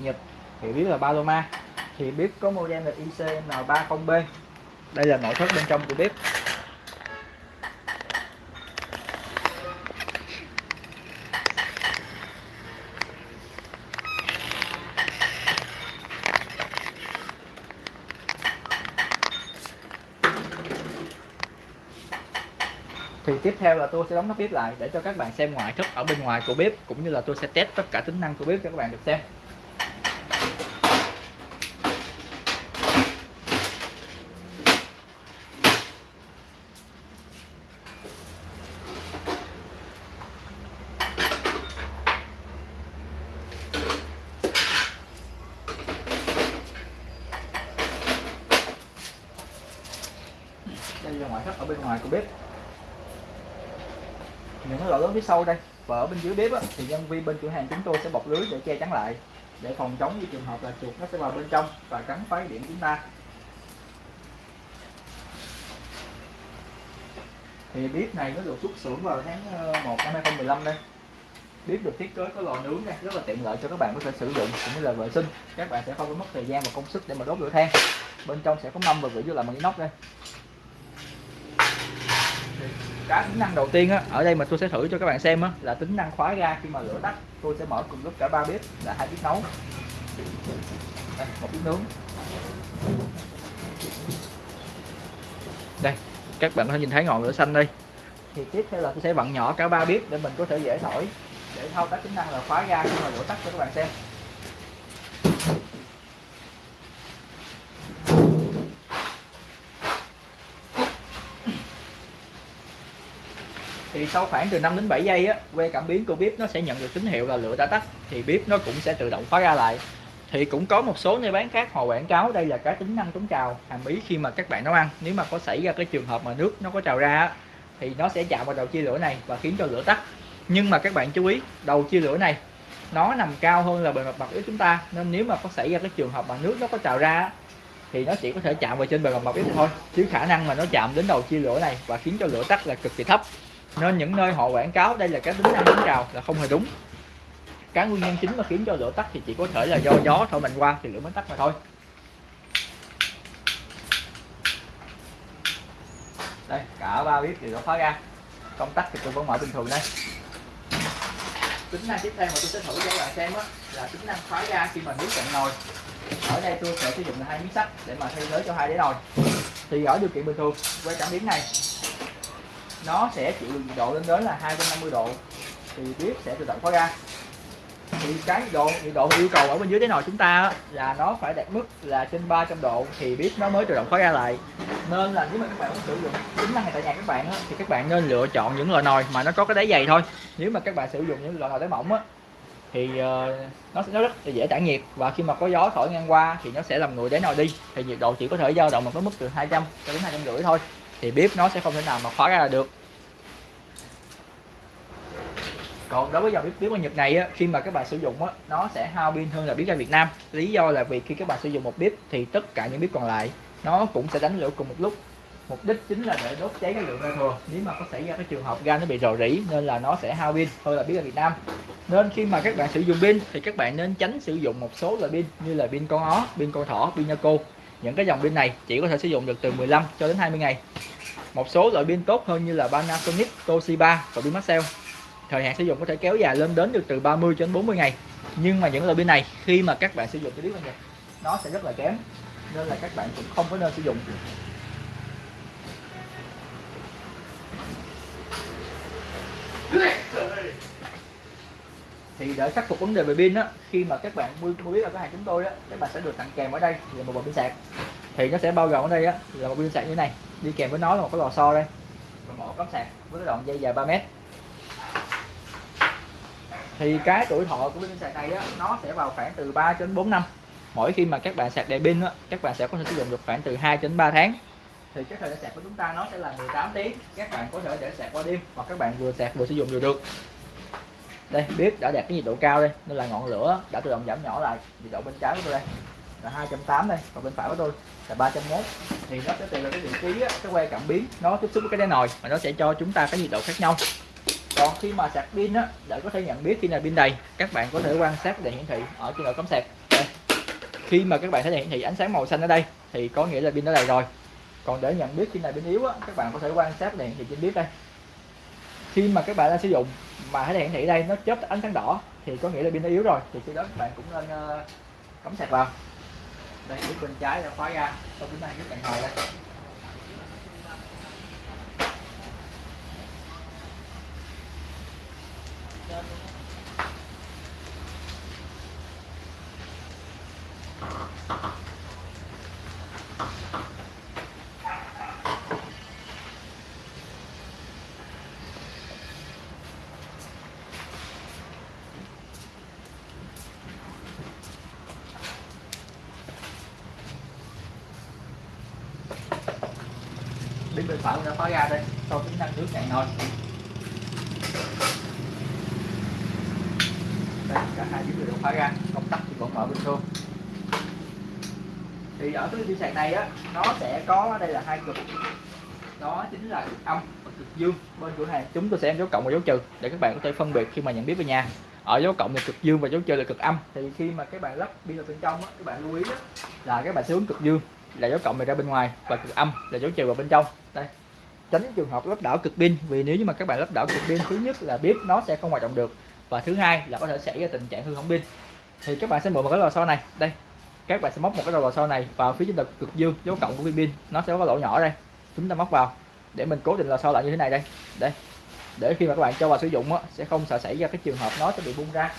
Nhật, thì biết là Paloma. Thì bếp có model là ICN30B đây là nội thất bên trong của bếp. Thì tiếp theo là tôi sẽ đóng nắp bếp lại để cho các bạn xem ngoại thất ở bên ngoài của bếp, cũng như là tôi sẽ test tất cả tính năng của bếp cho các bạn được xem. Đây là ngoại thất ở bên ngoài của bếp. Những cái lỗ lớn phía sau đây và ở bên dưới bếp á, thì nhân viên bên cửa hàng chúng tôi sẽ bọc lưới để che chắn lại để phòng chống những trường hợp là chuột nó sẽ vào bên trong và cắn phá điểm chúng ta. Thì bếp này nó được xuất xưởng vào tháng ờ, 1 năm 2015 đây biết được thiết kế có lò nướng đây rất là tiện lợi cho các bạn có thể sử dụng cũng như là vệ sinh. Các bạn sẽ không có mất thời gian và công sức để mà đốt lửa than. Bên trong sẽ có mâm và vỉ vô làm bằng inox đây. Cái tính năng đầu tiên á, ở đây mà tôi sẽ thử cho các bạn xem á, là tính năng khóa ga khi mà lửa tắt. Tôi sẽ mở cùng lúc cả ba bếp là hai bếp nấu. Đây, một bếp nướng. Đây các bạn có thể nhìn thấy ngọn lửa xanh đây. Thì tiếp theo là tôi sẽ vặn nhỏ cả ba bếp để mình có thể dễ thổi để thao tác tính năng là khóa ga khi mà lửa tắt cho các bạn xem. Thì sau khoảng từ 5 đến 7 giây á que cảm biến của bếp nó sẽ nhận được tín hiệu là lửa đã tắt thì bếp nó cũng sẽ tự động khóa ra lại. Thì cũng có một số nơi bán khác họ quảng cáo đây là cái tính năng chống trào hàm ý khi mà các bạn nấu ăn. Nếu mà có xảy ra cái trường hợp mà nước nó có trào ra á, thì nó sẽ chạm vào đầu chia lửa này và khiến cho lửa tắt nhưng mà các bạn chú ý, đầu chia lửa này, nó nằm cao hơn là bề mặt mặt bếp chúng ta. Nên nếu mà có xảy ra cái trường hợp mà nước nó có trào ra thì nó chỉ có thể chạm vào trên bề mặt mặt bếp thôi. Chứ khả năng mà nó chạm đến đầu chia lửa này và khiến cho lửa tắt là cực kỳ thấp. Nên những nơi họ quảng cáo đây là cái tính năng chống trào là không hề đúng. Cái nguyên nhân chính mà khiến cho lửa tắt thì chỉ có thể là do gió thổi mạnh qua thì lửa mới tắt mà thôi. Đây, cả ba bếp thì nó khóa ra. Công tắc thì tôi vẫn mở bình thường đây tính năng tiếp theo mà tôi sẽ thử cho các bạn xem á, là tính năng khóa ra khi mà nước cạn nồi. Ở đây tôi sẽ sử dụng là hai miếng sắt để mà thay thế cho hai đĩa nồi. Thì ở điều kiện bình thường quay cảm biến này, nó sẽ chịu được nhiệt độ lên đến là 250 độ, thì bếp sẽ tự động khóa ra thì cái nhiệt độ nhiệt độ yêu cầu ở bên dưới cái nồi chúng ta là nó phải đạt mức là trên 300 độ thì bếp nó mới tự động khóa ra lại. Nên là nếu mà các bạn muốn sử dụng tính năng này tại nhà các bạn á, thì các bạn nên lựa chọn những loại nồi mà nó có cái đáy dày thôi. Nếu mà các bạn sử dụng những loại nồi đáy mỏng á thì uh, nó sẽ nó rất là dễ tản nhiệt và khi mà có gió thổi ngang qua thì nó sẽ làm nguội đáy nồi đi. Thì nhiệt độ chỉ có thể dao động một cái mức từ 200 cho đến 250 thôi thì bếp nó sẽ không thể nào mà khóa ra được. Còn đối với dòng bếp bếp Nhật này á, khi mà các bạn sử dụng á, nó sẽ hao pin hơn là bếp ga Việt Nam. Lý do là vì khi các bạn sử dụng một bếp thì tất cả những bếp còn lại nó cũng sẽ đánh lửa cùng một lúc. Mục đích chính là để đốt cháy cái lượng ga thừa nếu mà có xảy ra cái trường hợp ga nó bị rò rỉ nên là nó sẽ hao pin hơn là bếp ga Việt Nam. Nên khi mà các bạn sử dụng pin thì các bạn nên tránh sử dụng một số loại pin như là pin con ó pin con thỏ pin Yaco những cái dòng pin này chỉ có thể sử dụng được từ 15 cho đến 20 ngày. Một số loại pin tốt hơn như là Panasonic, Toshiba và pin Maxell thời hạn sử dụng có thể kéo dài lên đến được từ 30 cho đến 40 ngày. Nhưng mà những loại pin này, khi mà các bạn sử dụng cái biết này nó sẽ rất là kém. Nên là các bạn cũng không có nên sử dụng. Thì để khắc phục vấn đề về pin á, khi mà các bạn mua mua biết ở cửa hàng chúng tôi á, các bạn sẽ được tặng kèm ở đây là một bộ pin sạc. Thì nó sẽ bao gồm ở đây á, là một pin sạc như thế này. Đi kèm với nó là một cái lò xo đây. Và một cắm sạc với cái đoạn dây dài 3 mét thì cái tuổi thọ của pin sạc này á nó sẽ vào khoảng từ 3 đến 4 năm. Mỗi khi mà các bạn sạc đầy pin á các bạn sẽ có thể sử dụng được khoảng từ 2 đến 3 tháng. Thì cái thời gian sạc của chúng ta nó sẽ là 18 tiếng. Các bạn có thể để sạc qua đêm hoặc các bạn vừa sạc vừa sử dụng đều được. Đây bếp đã đạt cái nhiệt độ cao đây nên là ngọn lửa đã tự động giảm nhỏ lại nhiệt độ bên trái của tôi đây. Là 280 đây còn bên phải của tôi là 301 thì nó sẽ tùy vào cái vị trí á, cái que cảm biến nó tiếp xúc với cái đáy nồi mà nó sẽ cho chúng ta cái nhiệt độ khác nhau còn khi mà sạc pin á để có thể nhận biết khi nào pin đầy các bạn có thể quan sát đèn hiển thị ở trên đầu cắm sạc. Đây. Khi mà các bạn thấy đèn hiển thị ánh sáng màu xanh ở đây thì có nghĩa là pin đã đầy rồi. Còn để nhận biết khi nào pin yếu á, các bạn có thể quan sát đèn hiển thị trên bếp đây. Khi mà các bạn đang sử dụng mà thấy đèn hiển thị đây nó chớp ánh sáng đỏ thì có nghĩa là pin đã yếu rồi thì khi đó các bạn cũng nên uh, cắm sạc vào. Đây bên trái là khóa ra. Sau chúng ta các bạn hồi đây. Bên bên phải đã khóa ra đây. Sau tính năng nước cạn nồi đây cả hai chiếc đều khóa ra. Công tắc thì vẫn mở bình thường. Thì ở cái pin sạc này á nó sẽ có đây là hai cực. Đó chính là cực âm và cực dương. Bên cửa hàng chúng tôi sẽ em dấu cộng và dấu trừ để các bạn có thể phân biệt khi mà nhận biết về nhà. Ở dấu cộng là cực dương và dấu trừ là cực âm. Thì khi mà các bạn lắp pin vào bên trong á, các bạn lưu ý á, là các bạn sẽ hướng cực dương là dấu cộng này ra bên ngoài và cực âm là dấu trừ vào bên trong. Đây. Tránh trường hợp lắp đảo cực pin vì nếu như mà các bạn lắp đảo cực pin thứ nhất là bếp nó sẽ không hoạt động được và thứ hai là có thể xảy ra tình trạng hư hỏng pin. Thì các bạn sẽ mượn một cái lò xo này. Đây. Các bạn sẽ móc một cái lò xo này vào phía trên đầu cực dương dấu cộng của viên pin. Nó sẽ có lỗ nhỏ đây. Chúng ta móc vào để mình cố định lò xo lại như thế này đây. Đây. Để khi mà các bạn cho vào sử dụng á, sẽ không sợ xảy ra cái trường hợp nó sẽ bị bung ra.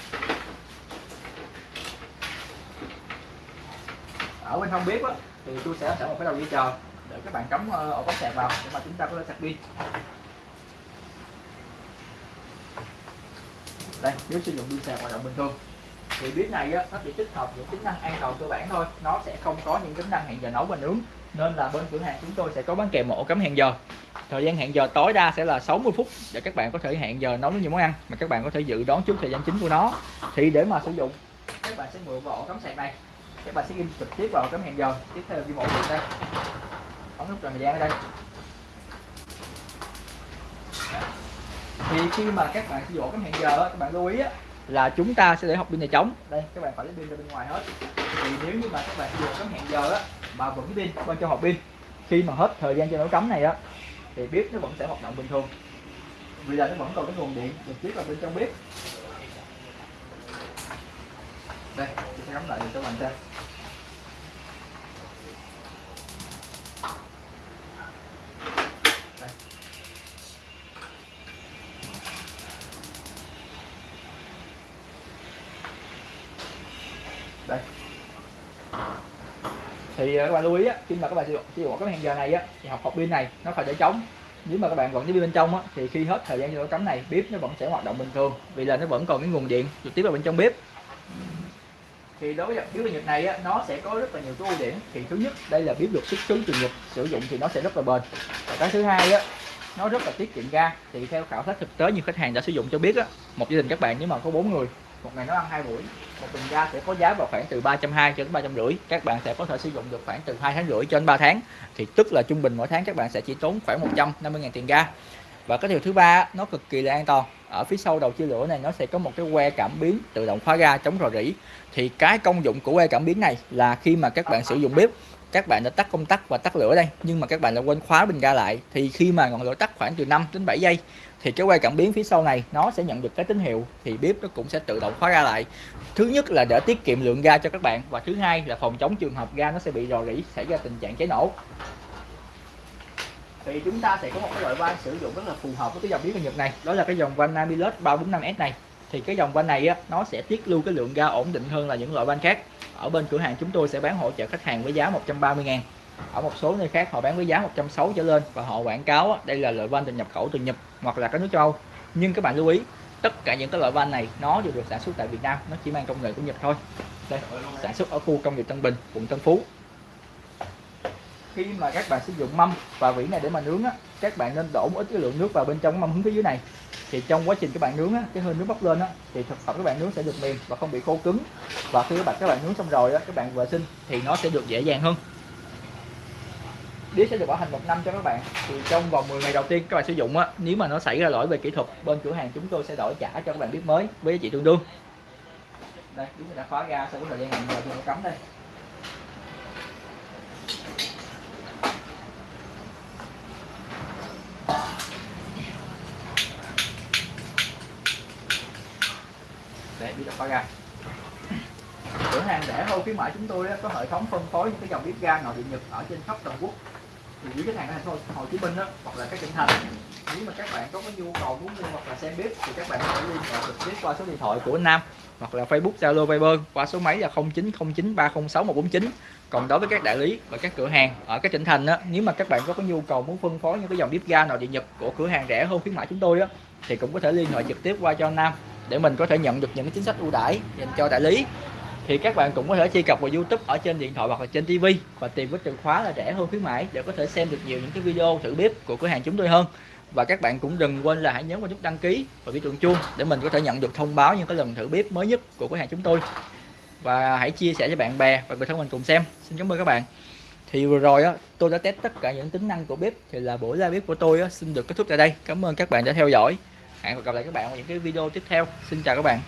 Ở bên hông bếp á, thì tôi sẽ sẵn một cái đầu dây chờ để các bạn cắm ờ, ổ cắm sạc vào để mà chúng ta có thể sạc pin. Đây nếu sử dụng pin sạc hoạt động bình thường. Thì bếp này á, nó chỉ tích hợp những tính năng an toàn cơ bản thôi. Nó sẽ không có những tính năng hẹn giờ nấu và nướng. Nên là bên cửa hàng chúng tôi sẽ có bán kèm một ổ cắm hẹn giờ. Thời gian hẹn giờ tối đa sẽ là 60 phút để các bạn có thể hẹn giờ nấu những món ăn mà các bạn có thể dự đoán trước thời gian chính của nó. Thì để mà sử dụng các bạn sẽ mượn vào ổ cắm sạc này các bạn sẽ ghi trực tiếp vào cắm hẹn giờ. Tiếp theo ghi một đây ống nút thời gian ở đây. Thì khi mà các bạn sử dụng cắm hẹn giờ các bạn lưu ý là chúng ta sẽ để học pin này trống. Đây, các bạn phải lấy pin ra bên ngoài hết. Thì nếu như mà các bạn dùng cắm hẹn giờ á, mà vẫn pin bên cho hộp pin, khi mà hết thời gian cho nấu cắm này á, thì bếp nó vẫn sẽ hoạt động bình thường. Vì là nó vẫn còn cái nguồn điện trực tiếp vào bên trong bếp. Đây tôi sẽ cắm lại cho các bạn xem. Đây. Thì ờ, các bạn lưu ý á, khi mà các bạn sử dụng sử dụng cái hẹn giờ này á, thì học hộp pin này nó phải để trống nếu mà các bạn vẫn cái pin bên trong á, thì khi hết thời gian cho cắm này bếp nó vẫn sẽ hoạt động bình thường. Vì là nó vẫn còn cái nguồn điện trực tiếp vào bên trong bếp thì đối với biếu Nhật này á, nó sẽ có rất là nhiều cái ưu điểm. Thì thứ nhất đây là biếu được xuất xứ từ Nhật sử dụng thì nó sẽ rất là bền. Và cái thứ hai á nó rất là tiết kiệm ga. Thì theo khảo sát thực tế nhiều khách hàng đã sử dụng cho biết á một gia đình các bạn nếu mà có bốn người một ngày nó ăn hai buổi một bình ga sẽ có giá vào khoảng từ 320 cho đến 350 các bạn sẽ có thể sử dụng được khoảng từ 2 tháng rưỡi cho đến 3 tháng. Thì tức là trung bình mỗi tháng các bạn sẽ chỉ tốn khoảng 150 000 tiền ga. Và cái điều thứ ba nó cực kỳ là an toàn ở phía sau đầu chia lửa này, nó sẽ có một cái que cảm biến tự động khóa ga chống rò rỉ. Thì cái công dụng của que cảm biến này là khi mà các bạn sử dụng bếp, các bạn đã tắt công tắc và tắt lửa đây, nhưng mà các bạn đã quên khóa bình ga lại. Thì khi mà ngọn lửa tắt khoảng từ 5 đến 7 giây, thì cái que cảm biến phía sau này, nó sẽ nhận được cái tín hiệu, thì bếp nó cũng sẽ tự động khóa ga lại. Thứ nhất là để tiết kiệm lượng ga cho các bạn và thứ hai là phòng chống trường hợp ga nó sẽ bị rò rỉ, xảy ra tình trạng cháy nổ thì chúng ta sẽ có một cái loại van sử dụng rất là phù hợp với cái dòng biến của Nhật này. Đó là cái dòng van Namilus 345S này. Thì cái dòng van này á, nó sẽ tiết lưu cái lượng ga ổn định hơn là những loại van khác. Ở bên cửa hàng chúng tôi sẽ bán hỗ trợ khách hàng với giá 130 ngàn. Ở một số nơi khác họ bán với giá 160 trở lên và họ quảng cáo đây là loại van từ nhập khẩu từ Nhật hoặc là các nước châu Âu. Nhưng các bạn lưu ý tất cả những cái loại van này nó đều được sản xuất tại Việt Nam nó chỉ mang công nghệ của Nhật thôi. Đây sản xuất ở khu công nghiệp Tân Bình quận Tân Phú khi mà các bạn sử dụng mâm và vỉ này để mà nướng á các bạn nên đổ một ít cái lượng nước vào bên trong mâm hướng phía dưới này. Thì trong quá trình các bạn nướng á, cái hơi nước bốc lên á, thì thực phẩm các bạn nướng sẽ được mềm và không bị khô cứng. Và khi các bạn các bạn nướng xong rồi á, các bạn vệ sinh thì nó sẽ được dễ dàng hơn. Đĩa sẽ được bảo hành một năm cho các bạn. Thì trong vòng 10 ngày đầu tiên các bạn sử dụng á nếu mà nó xảy ra lỗi về kỹ thuật bên cửa hàng chúng tôi sẽ đổi trả cho các bạn biết mới với giá trị tương đương. Đây chúng ta đã khóa ga sau thời gian hẹn giờ chúng ta cắm đây. Coi biết cửa hàng rẻ hơn khuyến mại chúng tôi đó, có hệ thống phân phối những cái dòng bếp ga nội địa nhật ở trên khắp toàn quốc. Thì những cái hàng ở thành phố Hồ Chí Minh đó, hoặc là các tỉnh thành. Nếu mà các bạn có cái nhu cầu muốn mua hoặc là xem bếp thì các bạn có thể liên hệ trực tiếp qua số điện thoại của Nam hoặc là Facebook Zalo Viber qua số máy là 0909306149 còn đối với các đại lý và các cửa hàng ở các tỉnh thành đó, nếu mà các bạn có cái nhu cầu muốn phân phối những cái dòng bếp ga nội địa nhật của cửa hàng rẻ hơn khuyến mại chúng tôi đó thì cũng có thể liên hệ trực tiếp qua cho Nam để mình có thể nhận được những cái chính sách ưu đãi dành cho đại lý. Thì các bạn cũng có thể truy cập vào YouTube ở trên điện thoại hoặc là trên TV và tìm với từ khóa là rẻ hơn khuyến mãi để có thể xem được nhiều những cái video thử bếp của cửa hàng chúng tôi hơn. Và các bạn cũng đừng quên là hãy nhấn vào nút đăng ký và biểu tượng chuông để mình có thể nhận được thông báo những cái lần thử bếp mới nhất của cửa hàng chúng tôi. Và hãy chia sẻ cho bạn bè và người thân mình cùng xem. Xin cảm ơn các bạn. Thì vừa rồi á tôi đã test tất cả những tính năng của bếp thì là buổi ra bếp của tôi á, xin được kết thúc tại đây. Cảm ơn các bạn đã theo dõi hẹn gặp lại các bạn ở những cái video tiếp theo. Xin chào các bạn.